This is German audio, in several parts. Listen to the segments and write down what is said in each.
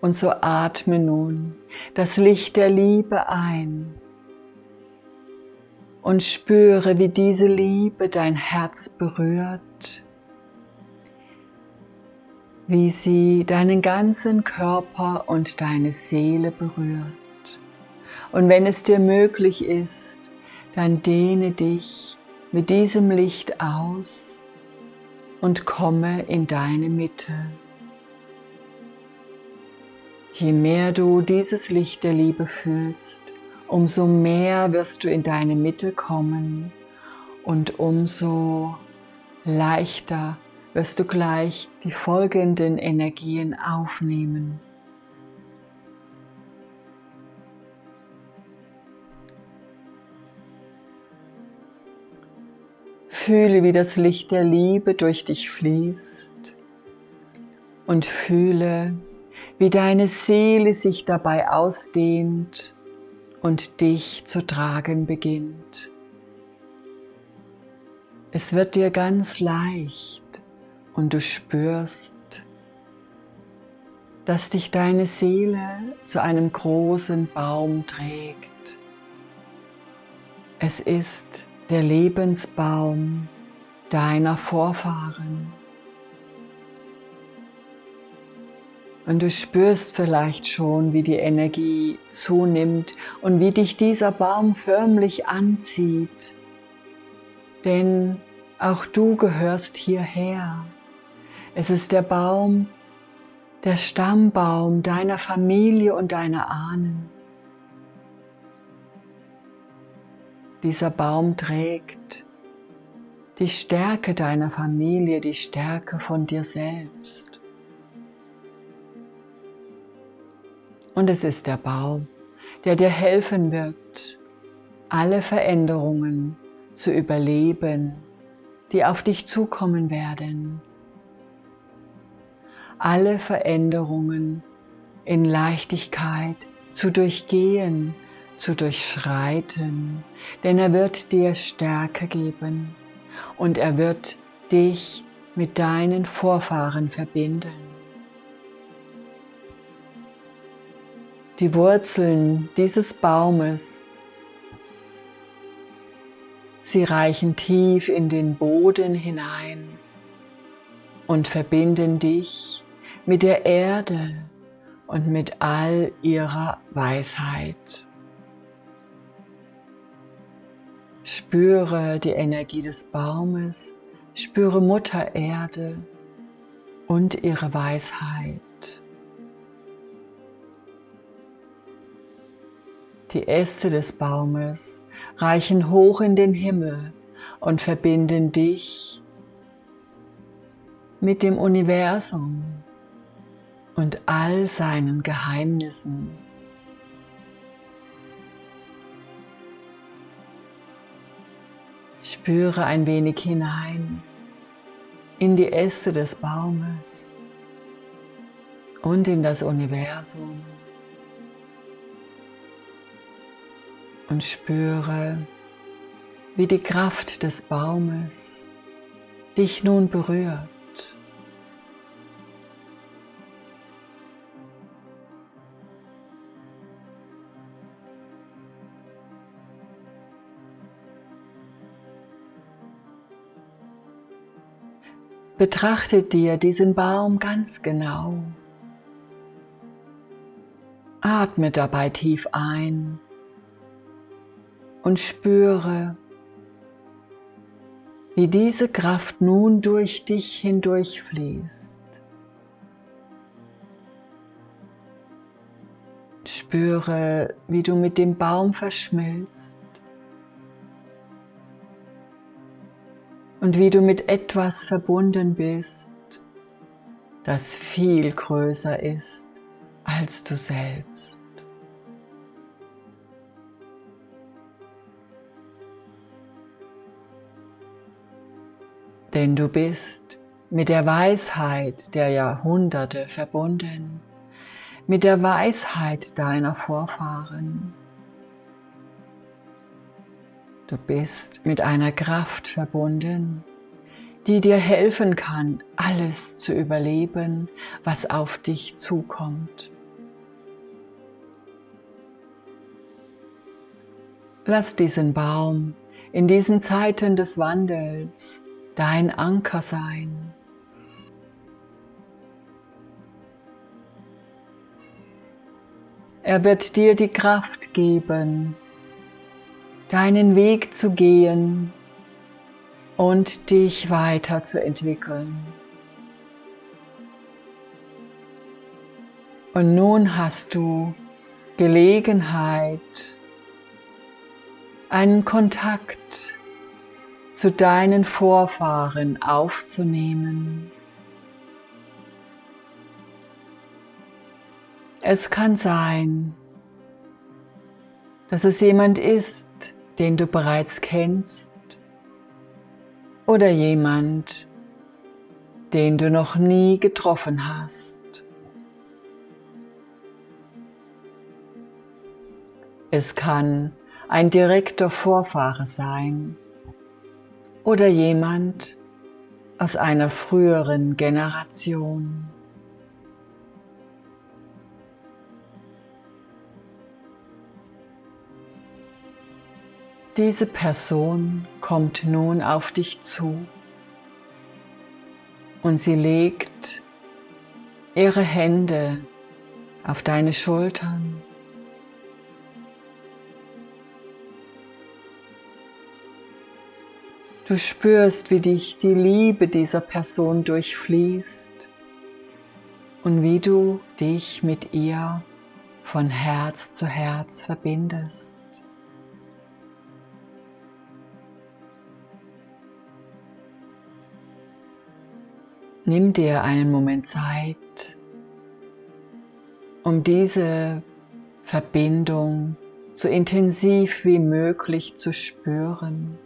Und so atme nun das Licht der Liebe ein und spüre, wie diese Liebe dein Herz berührt, wie sie deinen ganzen Körper und deine Seele berührt. Und wenn es dir möglich ist, dann dehne dich mit diesem Licht aus und komme in deine Mitte. Je mehr du dieses Licht der Liebe fühlst, umso mehr wirst du in deine Mitte kommen und umso leichter wirst du gleich die folgenden Energien aufnehmen. Fühle, wie das Licht der Liebe durch dich fließt und fühle, wie deine Seele sich dabei ausdehnt und dich zu tragen beginnt. Es wird dir ganz leicht und du spürst, dass dich deine Seele zu einem großen Baum trägt. Es ist der Lebensbaum deiner Vorfahren. Und du spürst vielleicht schon, wie die Energie zunimmt und wie dich dieser Baum förmlich anzieht. Denn auch du gehörst hierher. Es ist der Baum, der Stammbaum deiner Familie und deiner Ahnen. Dieser Baum trägt die Stärke deiner Familie, die Stärke von dir selbst. Und es ist der Baum, der dir helfen wird, alle Veränderungen zu überleben, die auf dich zukommen werden alle Veränderungen in Leichtigkeit zu durchgehen, zu durchschreiten, denn er wird dir Stärke geben und er wird dich mit deinen Vorfahren verbinden. Die Wurzeln dieses Baumes, sie reichen tief in den Boden hinein und verbinden dich mit der Erde und mit all ihrer Weisheit. Spüre die Energie des Baumes, spüre Mutter Erde und ihre Weisheit. Die Äste des Baumes reichen hoch in den Himmel und verbinden dich mit dem Universum und all seinen Geheimnissen. Spüre ein wenig hinein in die Äste des Baumes und in das Universum und spüre, wie die Kraft des Baumes dich nun berührt. Betrachte dir diesen Baum ganz genau. Atme dabei tief ein und spüre, wie diese Kraft nun durch dich hindurch fließt. Spüre, wie du mit dem Baum verschmilzt und wie du mit etwas verbunden bist, das viel größer ist als du selbst. denn du bist mit der Weisheit der Jahrhunderte verbunden, mit der Weisheit deiner Vorfahren. Du bist mit einer Kraft verbunden, die dir helfen kann, alles zu überleben, was auf dich zukommt. Lass diesen Baum in diesen Zeiten des Wandels dein Anker sein. Er wird dir die Kraft geben, deinen Weg zu gehen und dich weiterzuentwickeln. Und nun hast du Gelegenheit, einen Kontakt zu deinen Vorfahren aufzunehmen. Es kann sein, dass es jemand ist, den du bereits kennst oder jemand, den du noch nie getroffen hast. Es kann ein direkter Vorfahre sein oder jemand aus einer früheren Generation. Diese Person kommt nun auf dich zu und sie legt ihre Hände auf deine Schultern Du spürst, wie dich die Liebe dieser Person durchfließt und wie du dich mit ihr von Herz zu Herz verbindest. Nimm dir einen Moment Zeit, um diese Verbindung so intensiv wie möglich zu spüren.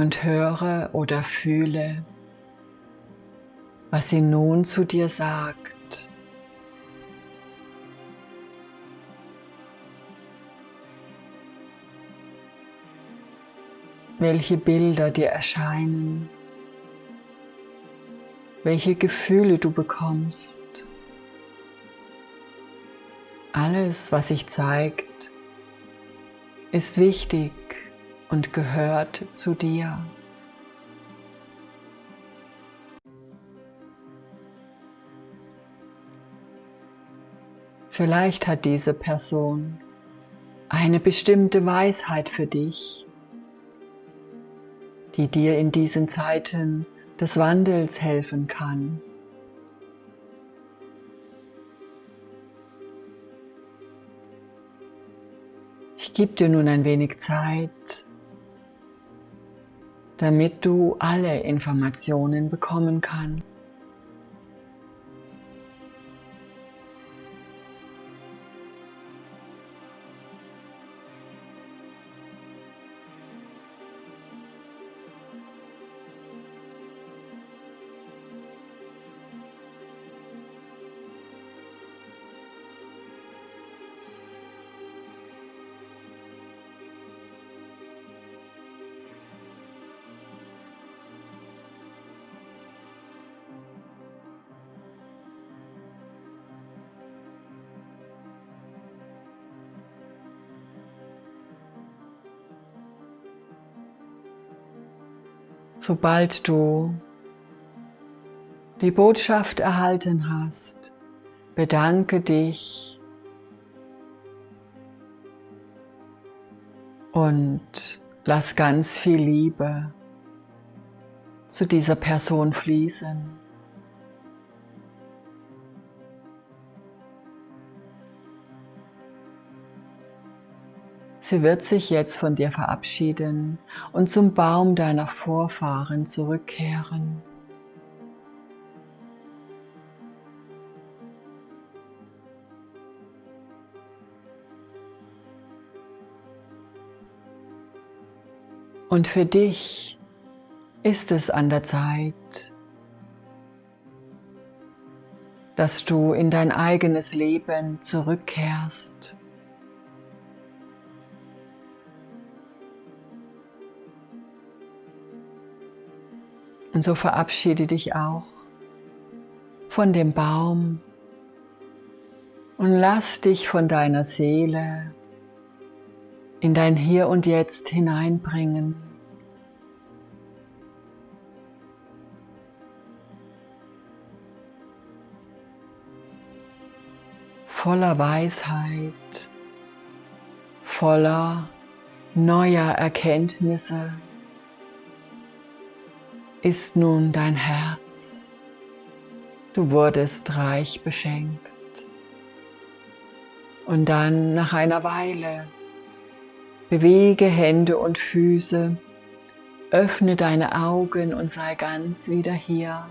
Und höre oder fühle, was sie nun zu dir sagt. Welche Bilder dir erscheinen, welche Gefühle du bekommst. Alles, was sich zeigt, ist wichtig und gehört zu dir. Vielleicht hat diese Person eine bestimmte Weisheit für dich, die dir in diesen Zeiten des Wandels helfen kann. Ich gebe dir nun ein wenig Zeit, damit du alle Informationen bekommen kannst. Sobald du die Botschaft erhalten hast, bedanke dich und lass ganz viel Liebe zu dieser Person fließen. Sie wird sich jetzt von dir verabschieden und zum Baum deiner Vorfahren zurückkehren. Und für dich ist es an der Zeit, dass du in dein eigenes Leben zurückkehrst. Und so verabschiede dich auch von dem Baum und lass dich von deiner Seele in dein Hier und Jetzt hineinbringen. Voller Weisheit, voller neuer Erkenntnisse ist nun dein Herz. Du wurdest reich beschenkt. Und dann nach einer Weile bewege Hände und Füße, öffne deine Augen und sei ganz wieder hier.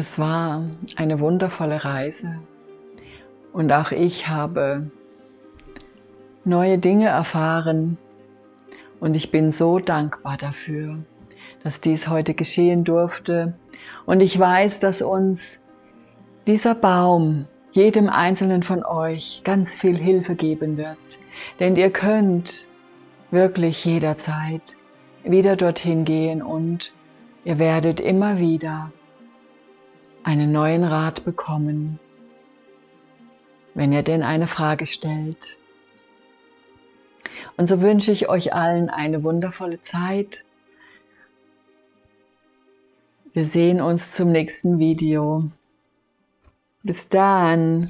Es war eine wundervolle Reise. Und auch ich habe neue Dinge erfahren. Und ich bin so dankbar dafür, dass dies heute geschehen durfte. Und ich weiß, dass uns dieser Baum, jedem einzelnen von euch, ganz viel Hilfe geben wird, denn ihr könnt wirklich jederzeit wieder dorthin gehen und ihr werdet immer wieder einen neuen Rat bekommen, wenn ihr denn eine Frage stellt. Und so wünsche ich euch allen eine wundervolle Zeit. Wir sehen uns zum nächsten Video. Bis dann.